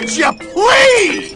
Would you please?